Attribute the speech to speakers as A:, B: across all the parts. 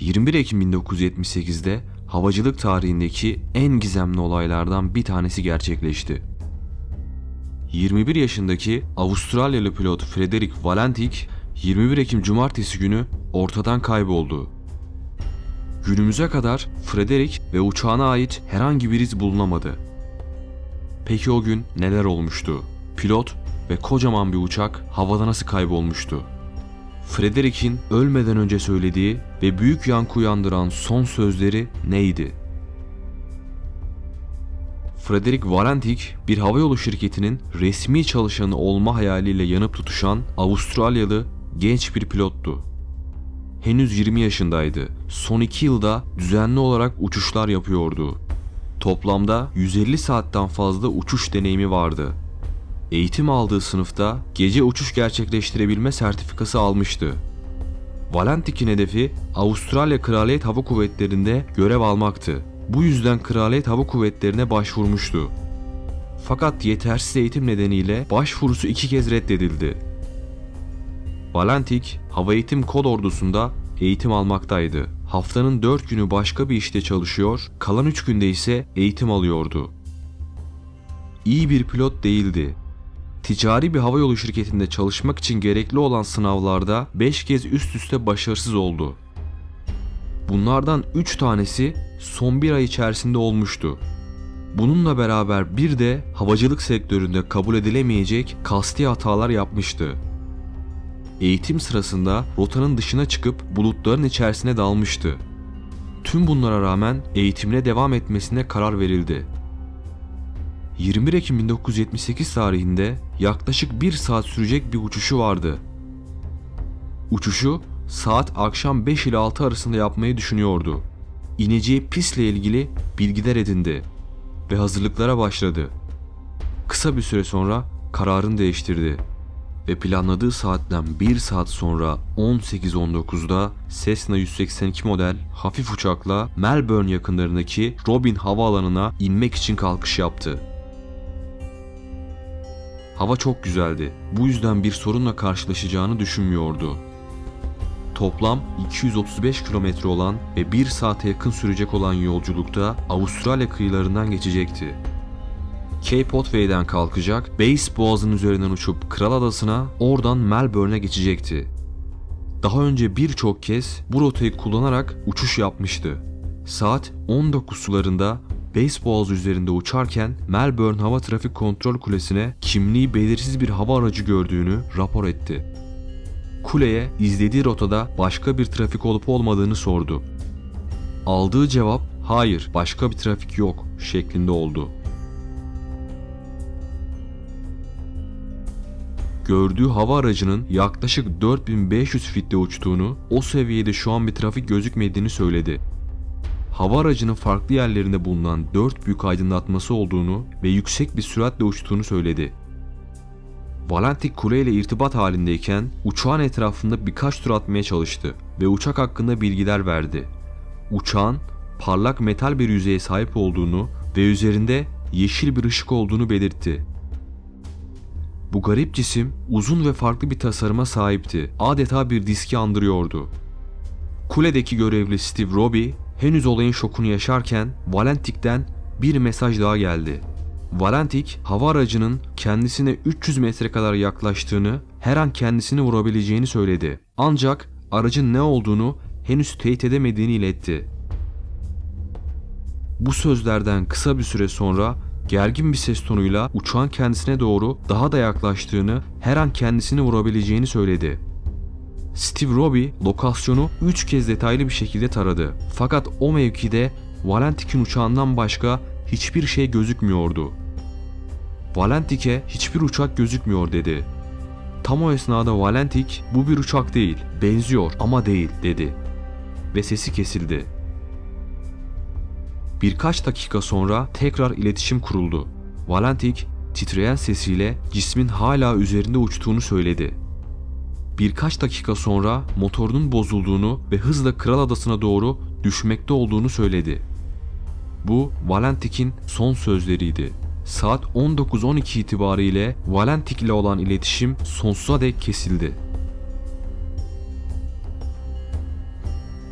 A: 21 Ekim 1978'de havacılık tarihindeki en gizemli olaylardan bir tanesi gerçekleşti. 21 yaşındaki Avustralyalı pilot Frederick Valentik 21 Ekim Cumartesi günü ortadan kayboldu. Günümüze kadar Frederick ve uçağına ait herhangi bir iz bulunamadı. Peki o gün neler olmuştu? Pilot ve kocaman bir uçak havada nasıl kaybolmuştu? Frederick'in ölmeden önce söylediği ve büyük yankı uyandıran son sözleri neydi? Frederick Valentik bir havayolu şirketinin resmi çalışanı olma hayaliyle yanıp tutuşan Avustralyalı genç bir pilottu. Henüz 20 yaşındaydı. Son 2 yılda düzenli olarak uçuşlar yapıyordu. Toplamda 150 saatten fazla uçuş deneyimi vardı. Eğitim aldığı sınıfta gece uçuş gerçekleştirebilme sertifikası almıştı. Valentik'in hedefi Avustralya Kraliyet Hava Kuvvetleri'nde görev almaktı. Bu yüzden Kraliyet Hava Kuvvetleri'ne başvurmuştu. Fakat yetersiz eğitim nedeniyle başvurusu iki kez reddedildi. Valentik, Hava Eğitim Kod Ordusu'nda eğitim almaktaydı. Haftanın 4 günü başka bir işte çalışıyor, kalan 3 günde ise eğitim alıyordu. İyi bir pilot değildi. Ticari bir havayolu şirketinde çalışmak için gerekli olan sınavlarda 5 kez üst üste başarısız oldu. Bunlardan 3 tanesi son bir ay içerisinde olmuştu. Bununla beraber bir de havacılık sektöründe kabul edilemeyecek kasti hatalar yapmıştı. Eğitim sırasında rotanın dışına çıkıp bulutların içerisine dalmıştı. Tüm bunlara rağmen eğitimine devam etmesine karar verildi. 21 Ekim 1978 tarihinde yaklaşık 1 saat sürecek bir uçuşu vardı. Uçuşu saat akşam 5 ile 6 arasında yapmayı düşünüyordu. İneceği pistle ilgili bilgiler edindi ve hazırlıklara başladı. Kısa bir süre sonra kararını değiştirdi ve planladığı saatten 1 saat sonra 18.19'da Cessna 182 model hafif uçakla Melbourne yakınlarındaki Robin havaalanına inmek için kalkış yaptı. Hava çok güzeldi. Bu yüzden bir sorunla karşılaşacağını düşünmüyordu. Toplam 235 kilometre olan ve 1 saate yakın sürecek olan yolculukta Avustralya kıyılarından geçecekti. Cape Otway'den kalkacak, Bass Boğazı'nın üzerinden uçup Kral Adası'na, oradan Melbourne'e geçecekti. Daha önce birçok kez bu rotayı kullanarak uçuş yapmıştı. Saat 19 sularında Bass Boğazı üzerinde uçarken Melbourne Hava Trafik Kontrol Kulesi'ne kimliği belirsiz bir hava aracı gördüğünü rapor etti. Kuleye izlediği rotada başka bir trafik olup olmadığını sordu. Aldığı cevap hayır başka bir trafik yok şeklinde oldu. Gördüğü hava aracının yaklaşık 4500 fitte uçtuğunu, o seviyede şu an bir trafik gözükmediğini söyledi. Hava aracının farklı yerlerinde bulunan 4 büyük aydınlatması olduğunu ve yüksek bir süratle uçtuğunu söyledi. Valentik kule ile irtibat halindeyken uçağın etrafında birkaç tur atmaya çalıştı ve uçak hakkında bilgiler verdi. Uçağın parlak metal bir yüzeye sahip olduğunu ve üzerinde yeşil bir ışık olduğunu belirtti. Bu garip cisim uzun ve farklı bir tasarıma sahipti. Adeta bir diski andırıyordu. Kuledeki görevli Steve Robbie henüz olayın şokunu yaşarken Valentik'ten bir mesaj daha geldi. Valentik, hava aracının kendisine 300 metre kadar yaklaştığını, her an kendisini vurabileceğini söyledi. Ancak aracın ne olduğunu henüz teyit edemediğini iletti. Bu sözlerden kısa bir süre sonra gergin bir ses tonuyla uçağın kendisine doğru daha da yaklaştığını, her an kendisini vurabileceğini söyledi. Steve Robbie lokasyonu 3 kez detaylı bir şekilde taradı. Fakat o mevkide Valentik'in uçağından başka hiçbir şey gözükmüyordu. Valentik'e hiçbir uçak gözükmüyor dedi. Tam o esnada Valentik bu bir uçak değil, benziyor ama değil dedi. Ve sesi kesildi. Birkaç dakika sonra tekrar iletişim kuruldu. Valentik titreyen sesiyle cismin hala üzerinde uçtuğunu söyledi. Birkaç dakika sonra motorunun bozulduğunu ve hızla Kral Adası'na doğru düşmekte olduğunu söyledi. Bu Valentik'in son sözleriydi. Saat 19.12 itibariyle Valentik ile olan iletişim sonsuza dek kesildi.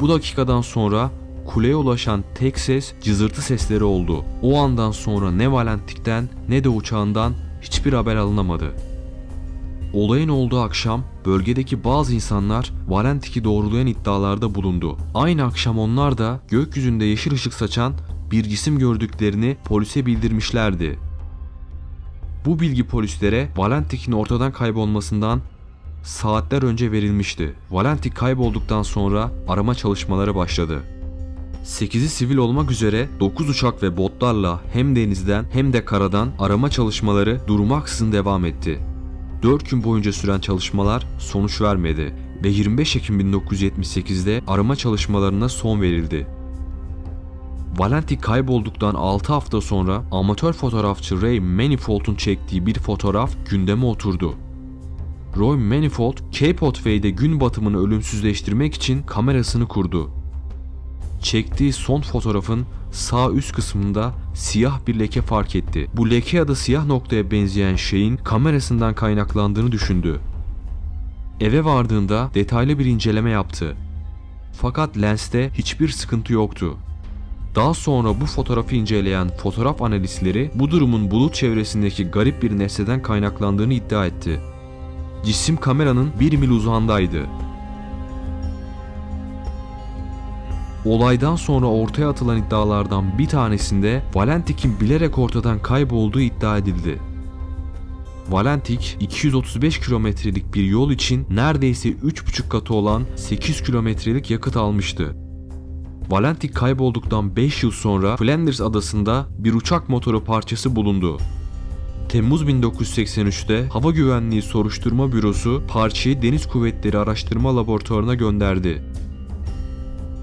A: Bu dakikadan sonra kuleye ulaşan tek ses cızırtı sesleri oldu. O andan sonra ne Valentik'ten ne de uçağından hiçbir haber alınamadı. Olayın olduğu akşam bölgedeki bazı insanlar Valentik'i doğrulayan iddialarda bulundu. Aynı akşam onlar da gökyüzünde yeşil ışık saçan bir cisim gördüklerini polise bildirmişlerdi. Bu bilgi polislere Valentik'in ortadan kaybolmasından saatler önce verilmişti. Valentik kaybolduktan sonra arama çalışmaları başladı. 8'i sivil olmak üzere 9 uçak ve botlarla hem denizden hem de karadan arama çalışmaları durmaksızın devam etti. 4 gün boyunca süren çalışmalar sonuç vermedi ve 25 Ekim 1978'de arama çalışmalarına son verildi. Valentik kaybolduktan 6 hafta sonra amatör fotoğrafçı Ray Manifold'un çektiği bir fotoğraf gündeme oturdu. Roy Manifold, Cape Otway'de gün batımını ölümsüzleştirmek için kamerasını kurdu. Çektiği son fotoğrafın sağ üst kısmında siyah bir leke fark etti. Bu leke ya da siyah noktaya benzeyen şeyin kamerasından kaynaklandığını düşündü. Eve vardığında detaylı bir inceleme yaptı. Fakat lenste hiçbir sıkıntı yoktu. Daha sonra bu fotoğrafı inceleyen fotoğraf analistleri bu durumun bulut çevresindeki garip bir nesneden kaynaklandığını iddia etti. Cisim kameranın 1 mil uzağındaydı. Olaydan sonra ortaya atılan iddialardan bir tanesinde Valentik'in bilerek ortadan kaybolduğu iddia edildi. Valentik 235 kilometrelik bir yol için neredeyse 3,5 katı olan 8 kilometrelik yakıt almıştı. Valentik kaybolduktan 5 yıl sonra Flanders adasında bir uçak motoru parçası bulundu. Temmuz 1983'te Hava Güvenliği Soruşturma Bürosu parçayı Deniz Kuvvetleri Araştırma Laboratuvarına gönderdi.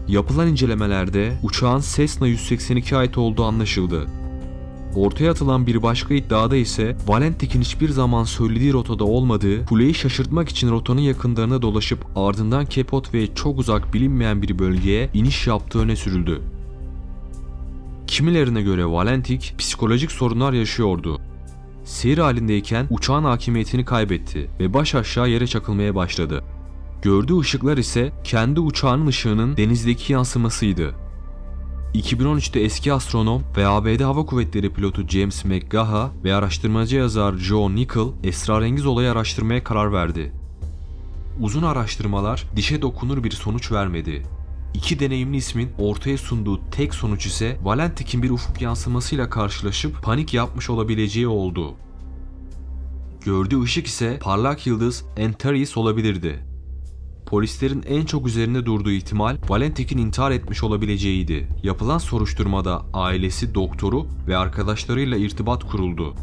A: Yapılan incelemelerde uçağın Cessna 182 ait olduğu anlaşıldı. Ortaya atılan bir başka iddiada ise Valentik'in hiçbir zaman söylediği rotada olmadığı, kuleyi şaşırtmak için rotanın yakınlarına dolaşıp ardından Kepot ve çok uzak bilinmeyen bir bölgeye iniş yaptığı öne sürüldü. Kimilerine göre Valentik psikolojik sorunlar yaşıyordu. Seyir halindeyken uçağın hakimiyetini kaybetti ve baş aşağı yere çakılmaya başladı. Gördüğü ışıklar ise kendi uçağının ışığının denizdeki yansımasıydı. 2013'te eski astronom ve ABD Hava Kuvvetleri pilotu James McGaha ve araştırmacı yazar Joe Nickel esrarengiz olayı araştırmaya karar verdi. Uzun araştırmalar dişe dokunur bir sonuç vermedi. İki deneyimli ismin ortaya sunduğu tek sonuç ise Valentik'in bir ufuk yansımasıyla karşılaşıp panik yapmış olabileceği oldu. Gördüğü ışık ise parlak yıldız Antares olabilirdi. Polislerin en çok üzerinde durduğu ihtimal Valentik'in intihar etmiş olabileceğiydi. Yapılan soruşturmada ailesi, doktoru ve arkadaşlarıyla irtibat kuruldu.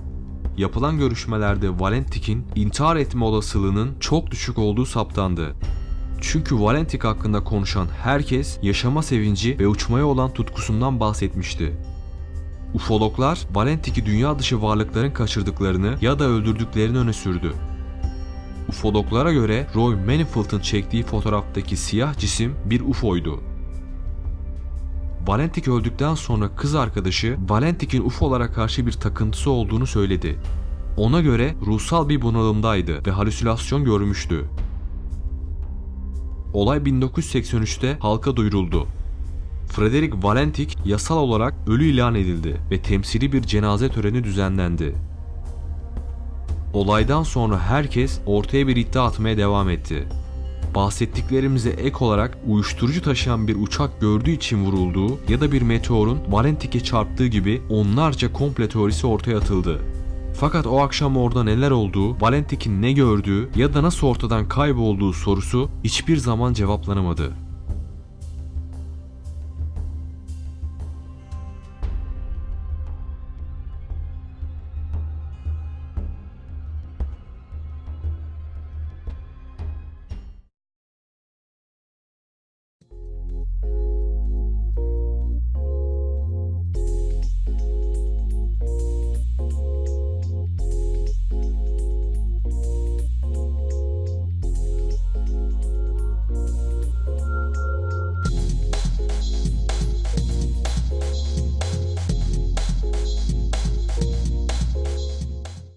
A: Yapılan görüşmelerde Valentik'in intihar etme olasılığının çok düşük olduğu saptandı. Çünkü Valentik hakkında konuşan herkes yaşama sevinci ve uçmaya olan tutkusundan bahsetmişti. Ufologlar Valentik'i dünya dışı varlıkların kaçırdıklarını ya da öldürdüklerini öne sürdü. Ufologlara göre Roy Manifold'un çektiği fotoğraftaki siyah cisim bir UFO'ydu. Valentik öldükten sonra kız arkadaşı Valentik'in UFO'lara karşı bir takıntısı olduğunu söyledi. Ona göre ruhsal bir bunalımdaydı ve halüsinasyon görmüştü. Olay 1983'te halka duyuruldu. Frederick Valentik yasal olarak ölü ilan edildi ve temsili bir cenaze töreni düzenlendi. Olaydan sonra herkes ortaya bir iddia atmaya devam etti. Bahsettiklerimize ek olarak uyuşturucu taşıyan bir uçak gördüğü için vurulduğu ya da bir meteorun Valentik'e çarptığı gibi onlarca komple teorisi ortaya atıldı. Fakat o akşam orada neler olduğu, Valentik'in ne gördüğü ya da nasıl ortadan kaybolduğu sorusu hiçbir zaman cevaplanamadı.